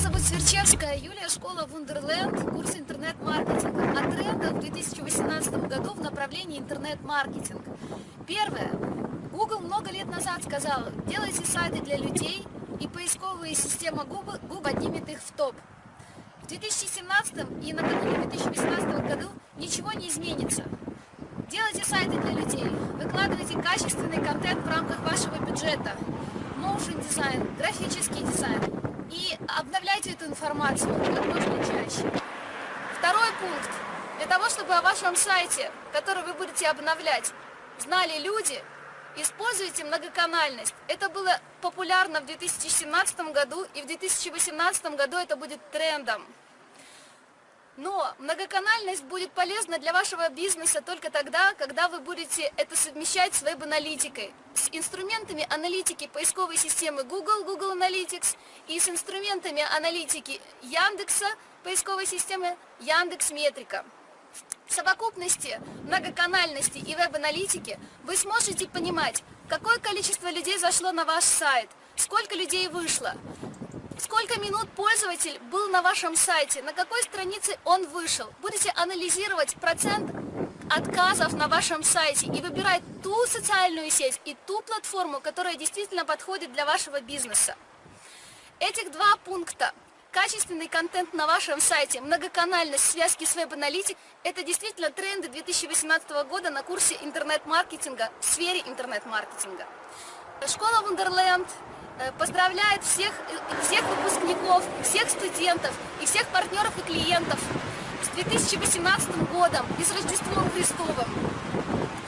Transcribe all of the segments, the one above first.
зовут Сверчевская Юлия, школа Wonderland, курс интернет-маркетинга. О трендах в 2018 году в направлении интернет-маркетинг. Первое. Google много лет назад сказал, делайте сайты для людей, и поисковая система Google, Google поднимет их в топ. В 2017 и накануне 2018 году ничего не изменится. Делайте сайты для людей, выкладывайте качественный контент в рамках вашего бюджета, motion дизайн, графический дизайн и обновляйте эту информацию как можно чаще. Второй пункт. Для того, чтобы о вашем сайте, который вы будете обновлять, знали люди, используйте многоканальность. Это было популярно в 2017 году и в 2018 году это будет трендом. Но многоканальность будет полезна для вашего бизнеса только тогда, когда вы будете это совмещать с веб-аналитикой, с инструментами аналитики поисковой системы Google, Google Analytics, и с инструментами аналитики Яндекса, поисковой системы Яндекс Метрика. В совокупности многоканальности и веб-аналитики вы сможете понимать, какое количество людей зашло на ваш сайт, сколько людей вышло, Сколько минут пользователь был на вашем сайте, на какой странице он вышел. Будете анализировать процент отказов на вашем сайте и выбирать ту социальную сеть и ту платформу, которая действительно подходит для вашего бизнеса. Этих два пункта качественный контент на вашем сайте, многоканальность связки с веб-аналитик – это действительно тренды 2018 года на курсе интернет-маркетинга в сфере интернет-маркетинга. Школа Wonderland поздравляет всех, э, всех выпускников, всех студентов и всех партнеров и клиентов с 2018 годом и с Рождеством Христовым.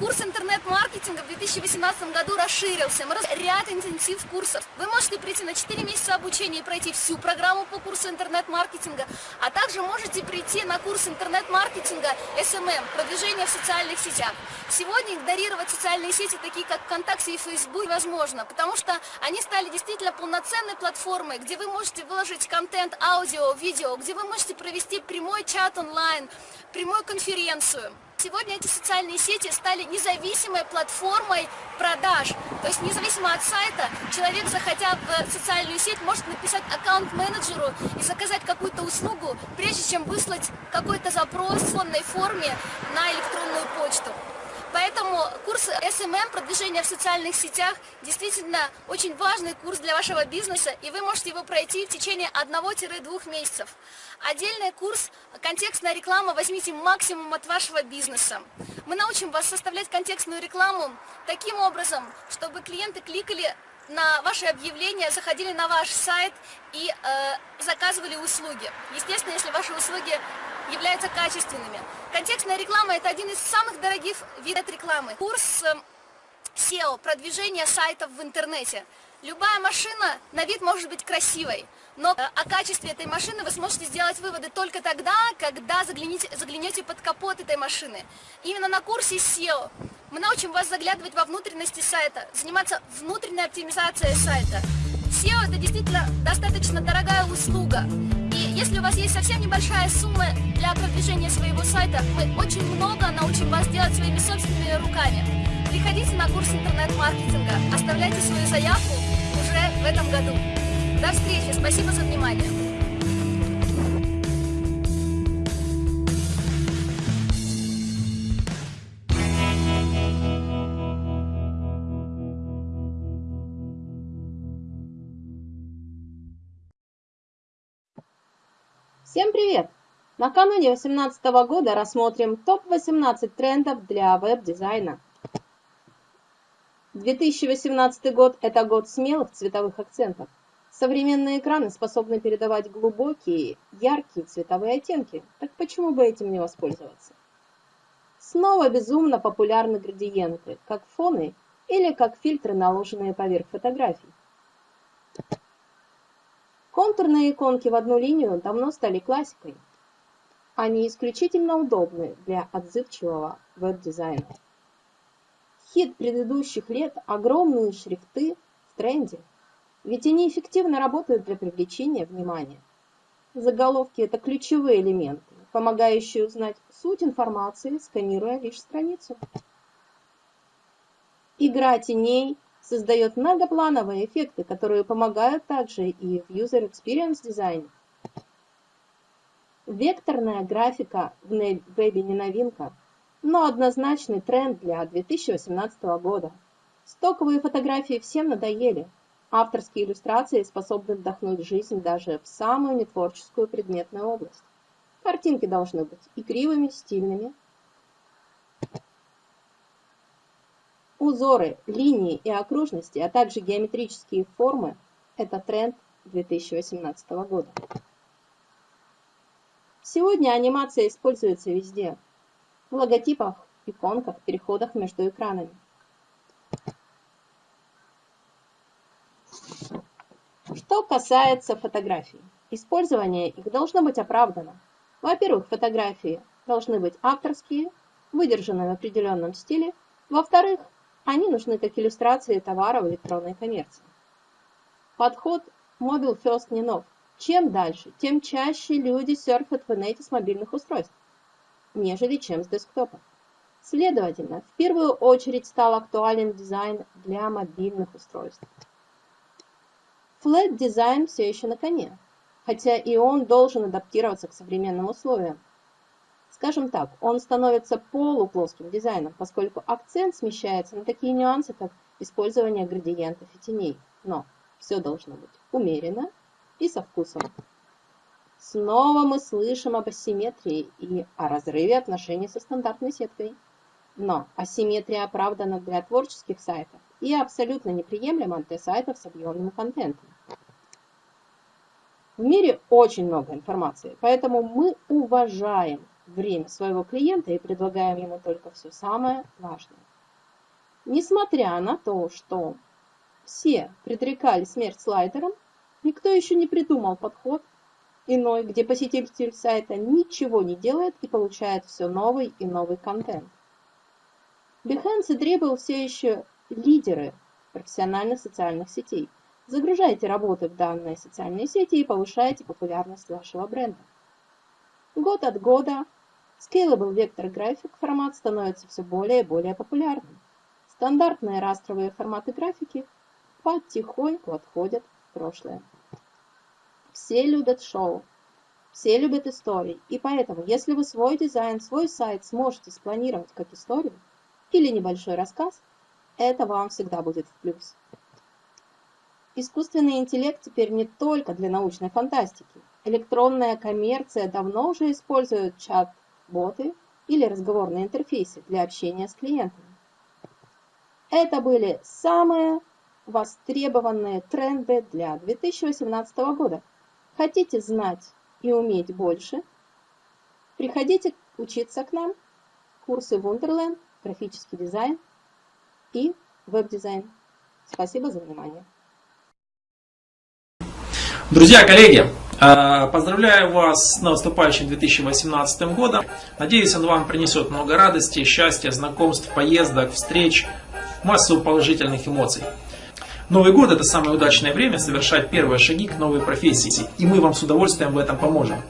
Курс интернет-маркетинга в 2018 году расширился. Мы ряд интенсив курсов. Вы можете прийти на 4 месяца обучения и пройти всю программу по курсу интернет-маркетинга, а также можете прийти на курс интернет-маркетинга SMM, продвижение в социальных сетях. Сегодня игнорировать социальные сети, такие как ВКонтакте и Facebook, невозможно, потому что они стали действительно полноценной платформой, где вы можете выложить контент, аудио, видео, где вы можете провести прямой чат онлайн, прямую конференцию. Сегодня эти социальные сети стали независимой платформой продаж. То есть независимо от сайта, человек, заходя в социальную сеть, может написать аккаунт-менеджеру и заказать какую-то услугу, прежде чем выслать какой-то запрос в форме на электронную почту. Поэтому курс SMM, продвижение в социальных сетях, действительно очень важный курс для вашего бизнеса, и вы можете его пройти в течение 1-2 месяцев. Отдельный курс «Контекстная реклама» возьмите максимум от вашего бизнеса. Мы научим вас составлять контекстную рекламу таким образом, чтобы клиенты кликали на ваши объявления, заходили на ваш сайт и э, заказывали услуги. Естественно, если ваши услуги являются качественными. Контекстная реклама – это один из самых дорогих видов рекламы. Курс SEO эм, – продвижение сайтов в интернете. Любая машина на вид может быть красивой, но э, о качестве этой машины вы сможете сделать выводы только тогда, когда загляните, заглянете под капот этой машины. Именно на курсе SEO мы научим вас заглядывать во внутренности сайта, заниматься внутренней оптимизацией сайта. SEO – это действительно достаточно дорогая услуга. Если у вас есть совсем небольшая сумма для продвижения своего сайта, мы очень много научим вас делать своими собственными руками. Приходите на курс интернет-маркетинга, оставляйте свою заявку уже в этом году. До встречи, спасибо за внимание. Привет! Накануне 2018 года рассмотрим топ-18 трендов для веб-дизайна. 2018 год – это год смелых цветовых акцентов. Современные экраны способны передавать глубокие, яркие цветовые оттенки, так почему бы этим не воспользоваться? Снова безумно популярны градиенты, как фоны или как фильтры, наложенные поверх фотографий. Контурные иконки в одну линию давно стали классикой. Они исключительно удобны для отзывчивого веб-дизайна. Хит предыдущих лет – огромные шрифты в тренде, ведь они эффективно работают для привлечения внимания. Заголовки – это ключевые элементы, помогающие узнать суть информации, сканируя лишь страницу. Игра теней, создает многоплановые эффекты, которые помогают также и в User Experience дизайне. Векторная графика в вебе не новинка, но однозначный тренд для 2018 года. Стоковые фотографии всем надоели. Авторские иллюстрации способны вдохнуть жизнь даже в самую нетворческую предметную область. Картинки должны быть игривыми, стильными. Узоры, линии и окружности, а также геометрические формы – это тренд 2018 года. Сегодня анимация используется везде. В логотипах, иконках, переходах между экранами. Что касается фотографий, использование их должно быть оправдано. Во-первых, фотографии должны быть авторские, выдержанные в определенном стиле. Во-вторых, они нужны как иллюстрации товара в электронной коммерции. Подход Mobile First не нов. Чем дальше, тем чаще люди серфят в инете с мобильных устройств, нежели чем с десктопа. Следовательно, в первую очередь стал актуален дизайн для мобильных устройств. Flat дизайн все еще на коне, хотя и он должен адаптироваться к современным условиям. Скажем так, он становится полуплоским дизайном, поскольку акцент смещается на такие нюансы, как использование градиентов и теней. Но все должно быть умеренно и со вкусом. Снова мы слышим об асимметрии и о разрыве отношений со стандартной сеткой. Но асимметрия оправдана для творческих сайтов и абсолютно неприемлема для сайтов с объемным контентом. В мире очень много информации, поэтому мы уважаем время своего клиента и предлагаем ему только все самое важное. Несмотря на то, что все предрекали смерть слайдерам, Никто еще не придумал подход иной, где посетитель сайта ничего не делает и получает все новый и новый контент. Behance и Dribble все еще лидеры профессиональных социальных сетей. Загружайте работы в данные социальные сети и повышайте популярность вашего бренда. Год от года Scalable Vector Graphic формат становится все более и более популярным. Стандартные растровые форматы графики потихоньку отходят в прошлое. Все любят шоу, все любят истории. И поэтому, если вы свой дизайн, свой сайт сможете спланировать как историю или небольшой рассказ, это вам всегда будет в плюс. Искусственный интеллект теперь не только для научной фантастики. Электронная коммерция давно уже использует чат-боты или разговорные интерфейсы для общения с клиентами. Это были самые востребованные тренды для 2018 года. Хотите знать и уметь больше? Приходите учиться к нам. Курсы Wonderland, графический дизайн и веб-дизайн. Спасибо за внимание. Друзья, коллеги, поздравляю вас с наступающим 2018 годом. Надеюсь, он вам принесет много радости, счастья, знакомств, поездок, встреч, массу положительных эмоций. Новый год это самое удачное время совершать первые шаги к новой профессии, и мы вам с удовольствием в этом поможем.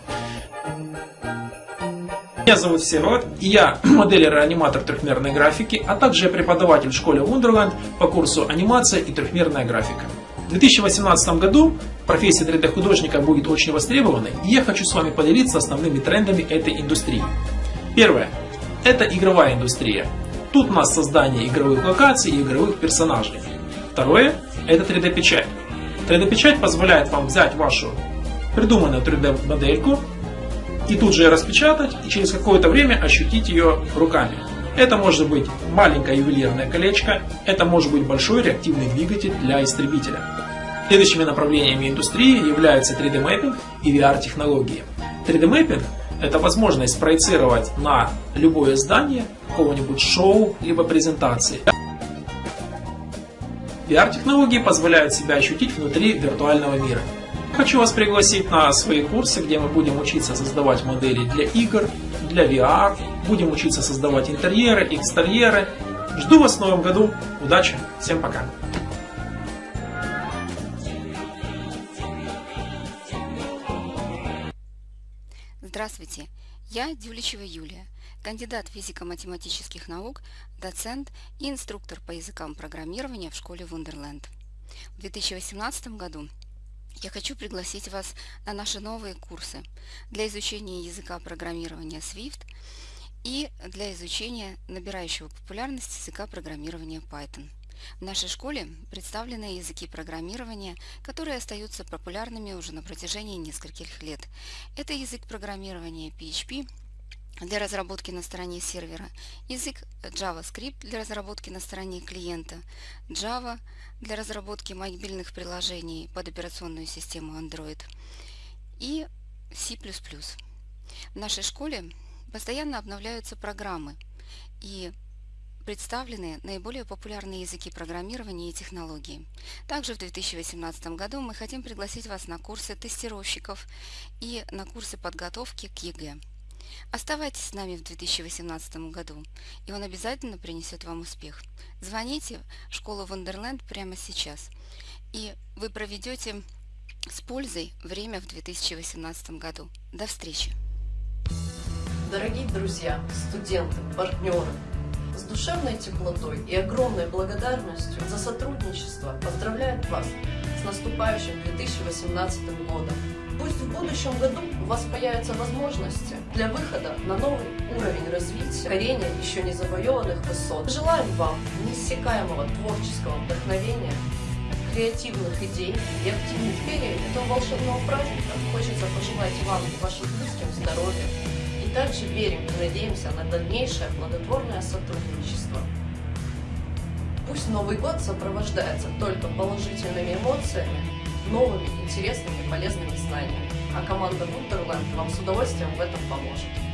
Меня зовут Всеволод, и я моделер и аниматор трехмерной графики, а также преподаватель в школе Wonderland по курсу анимация и трехмерная графика. В 2018 году профессия 3D художника будет очень востребованной, и я хочу с вами поделиться основными трендами этой индустрии. Первое. Это игровая индустрия. Тут у нас создание игровых локаций и игровых персонажей. Второе – это 3D-печать. 3D-печать позволяет вам взять вашу придуманную 3D-модельку и тут же ее распечатать и через какое-то время ощутить ее руками. Это может быть маленькое ювелирное колечко, это может быть большой реактивный двигатель для истребителя. Следующими направлениями индустрии являются 3D-мэппинг и VR-технологии. 3D-мэппинг – это возможность проецировать на любое здание какого-нибудь шоу либо презентации. VR-технологии позволяют себя ощутить внутри виртуального мира. Хочу вас пригласить на свои курсы, где мы будем учиться создавать модели для игр, для VR, будем учиться создавать интерьеры, экстерьеры. Жду вас в новом году. Удачи! Всем пока! Здравствуйте, я Дюличева Юлия кандидат физико-математических наук, доцент и инструктор по языкам программирования в школе Wonderland. В 2018 году я хочу пригласить вас на наши новые курсы для изучения языка программирования Swift и для изучения набирающего популярность языка программирования Python. В нашей школе представлены языки программирования, которые остаются популярными уже на протяжении нескольких лет. Это язык программирования PHP для разработки на стороне сервера, язык JavaScript для разработки на стороне клиента, Java для разработки мобильных приложений под операционную систему Android и C++. В нашей школе постоянно обновляются программы и представлены наиболее популярные языки программирования и технологии. Также в 2018 году мы хотим пригласить вас на курсы тестировщиков и на курсы подготовки к ЕГЭ. Оставайтесь с нами в 2018 году, и он обязательно принесет вам успех. Звоните в школу Wonderland прямо сейчас, и вы проведете с пользой время в 2018 году. До встречи! Дорогие друзья, студенты, партнеры, с душевной теплотой и огромной благодарностью за сотрудничество поздравляет вас с наступающим 2018 годом. Пусть в будущем году у вас появятся возможности для выхода на новый уровень развития, корения еще не завоеванных высот. Желаем вам неиссякаемого творческого вдохновения, креативных идей и оптимизма. Преддверии этого волшебного праздника хочется пожелать вам и вашим близким здоровья, также верим и надеемся на дальнейшее плодотворное сотрудничество. Пусть Новый год сопровождается только положительными эмоциями, новыми, интересными полезными знаниями, а команда Wonderland вам с удовольствием в этом поможет.